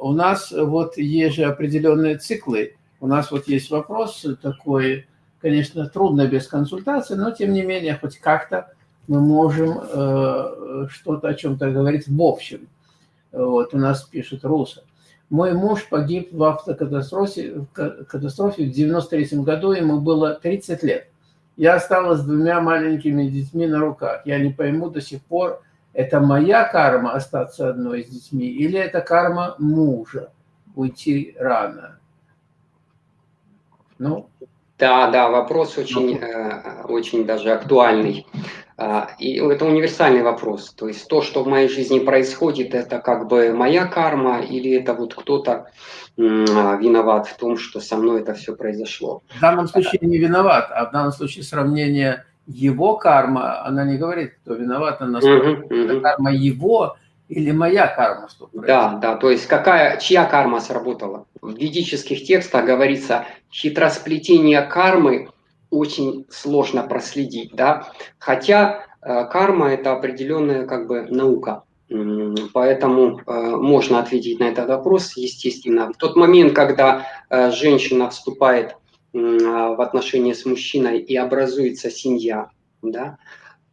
у нас вот есть же определенные циклы. У нас вот есть вопрос такой, конечно, трудно без консультации, но тем не менее хоть как-то мы можем э, что-то о чем-то говорить в общем. Вот у нас пишет Руса. Мой муж погиб в автокатастрофе катастрофе в 93 году, ему было 30 лет. Я осталась с двумя маленькими детьми на руках. Я не пойму до сих пор, это моя карма остаться одной с детьми или это карма мужа уйти рано? Ну, да, да, вопрос очень, ну. э, очень даже актуальный. А, и это универсальный вопрос. То есть то, что в моей жизни происходит, это как бы моя карма или это вот кто-то виноват в том, что со мной это все произошло. В данном случае не виноват, а в данном случае сравнение его карма, она не говорит, кто виноват, она угу, угу. карма его или моя карма, что произошло. Да, да, то есть какая, чья карма сработала. В ведических текстах говорится, хитросплетение кармы очень сложно проследить, да, хотя э, карма это определенная как бы наука, поэтому э, можно ответить на этот вопрос, естественно. В тот момент, когда э, женщина вступает в отношения с мужчиной и образуется семья, да,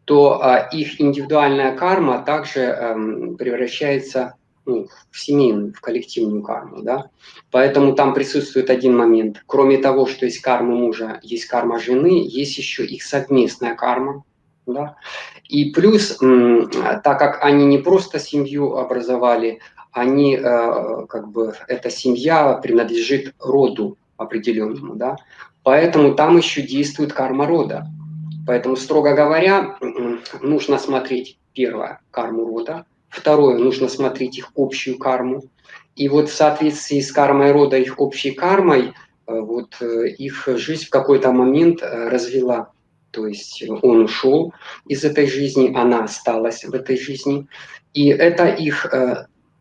то а, их индивидуальная карма также эм, превращается ну, в семейную, в коллективную карму. Да? Поэтому там присутствует один момент. Кроме того, что есть карма мужа, есть карма жены, есть еще их совместная карма. Да? И плюс, так как они не просто семью образовали, они, э, как бы, эта семья принадлежит роду определенному, да, поэтому там еще действует карма рода. Поэтому, строго говоря, нужно смотреть, первое, карму рода, второе, нужно смотреть их общую карму, и вот в соответствии с кармой рода, их общей кармой, э, вот э, их жизнь в какой-то момент э, развела. То есть он ушел из этой жизни, она осталась в этой жизни. И это их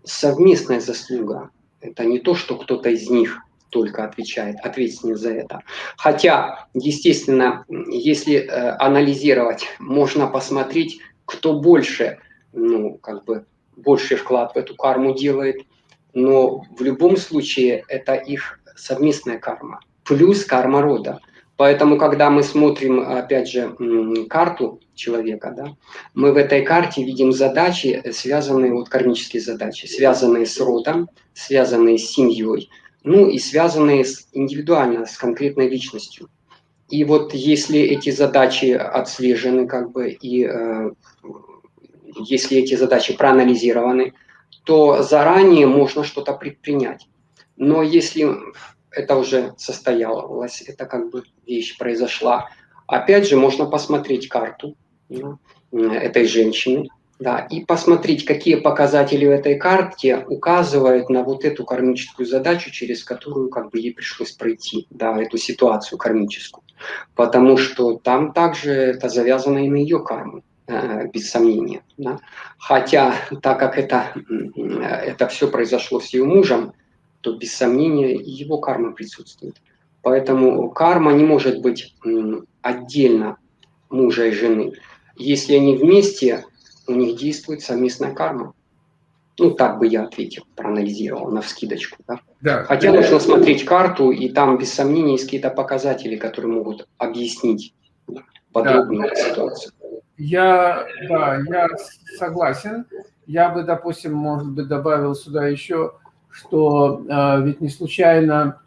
совместная заслуга. Это не то, что кто-то из них только отвечает, ответственен за это. Хотя, естественно, если э, анализировать, можно посмотреть, кто больше, ну, как бы, больший вклад в эту карму делает, но в любом случае это их совместная карма, плюс карма рода. Поэтому, когда мы смотрим, опять же, карту человека, да, мы в этой карте видим задачи, связанные, вот кармические задачи, связанные с родом, связанные с семьей, ну и связанные с, индивидуально с конкретной личностью. И вот если эти задачи отслежены, как бы, и э, если эти задачи проанализированы, то заранее можно что-то предпринять. Но если это уже состоялось, это как бы вещь произошла, опять же можно посмотреть карту да, этой женщины, да, и посмотреть, какие показатели в этой карте указывают на вот эту кармическую задачу, через которую как бы ей пришлось пройти, да, эту ситуацию кармическую. Потому что там также это завязано и на ее карму, э, без сомнения. Да. Хотя, так как это, это все произошло с ее мужем, то без сомнения его карма присутствует. Поэтому карма не может быть отдельно мужа и жены. Если они вместе, у них действует совместная карма. Ну, так бы я ответил, проанализировал на вскидочку. Да? Да, Хотя да, нужно смотреть карту, и там без сомнения есть какие-то показатели, которые могут объяснить подробную да. ситуацию. Я, да, я согласен. Я бы, допустим, может быть, добавил сюда еще, что э, ведь не случайно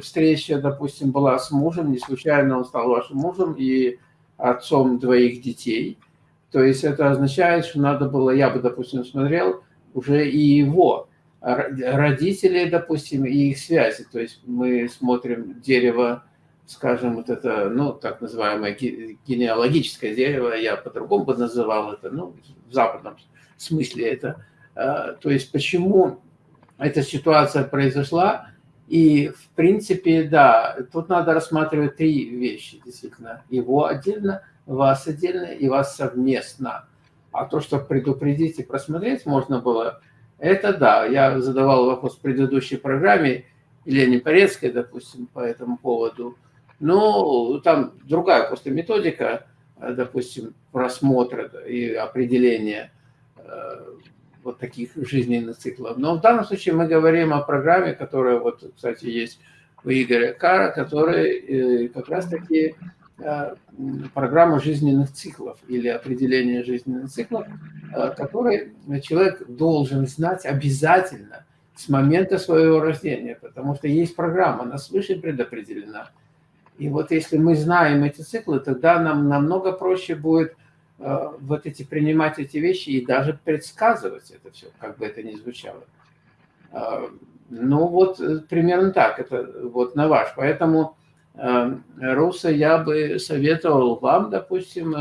встреча, допустим, была с мужем, не случайно он стал вашим мужем и отцом двоих детей – то есть это означает, что надо было, я бы, допустим, смотрел уже и его родители, допустим, и их связи. То есть мы смотрим дерево, скажем, вот это, ну, так называемое генеалогическое дерево, я по-другому бы называл это, ну, в западном смысле это. А, то есть почему эта ситуация произошла, и, в принципе, да, тут надо рассматривать три вещи, действительно. Его отдельно – вас отдельно и вас совместно. А то, что предупредить и просмотреть можно было, это да. Я задавал вопрос в предыдущей программе Елене Порецкой, допустим, по этому поводу. Ну, там другая просто методика, допустим, просмотра и определения. Вот таких жизненных циклов. Но в данном случае мы говорим о программе, которая, вот, кстати, есть у Игоря Кара, который как раз-таки программа жизненных циклов или определение жизненных циклов, который человек должен знать обязательно с момента своего рождения, потому что есть программа, она свыше предопределена. И вот если мы знаем эти циклы, тогда нам намного проще будет э, вот эти принимать эти вещи и даже предсказывать это все, как бы это ни звучало. Э, ну вот э, примерно так, это вот на ваш. Поэтому, Руса, я бы советовал вам, допустим,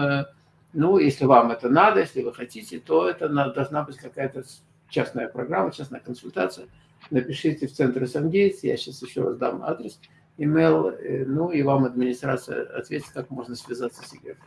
ну, если вам это надо, если вы хотите, то это должна быть какая-то частная программа, частная консультация. Напишите в центр СМГейс, я сейчас еще раз дам адрес, email, ну и вам администрация ответит, как можно связаться с Игорем.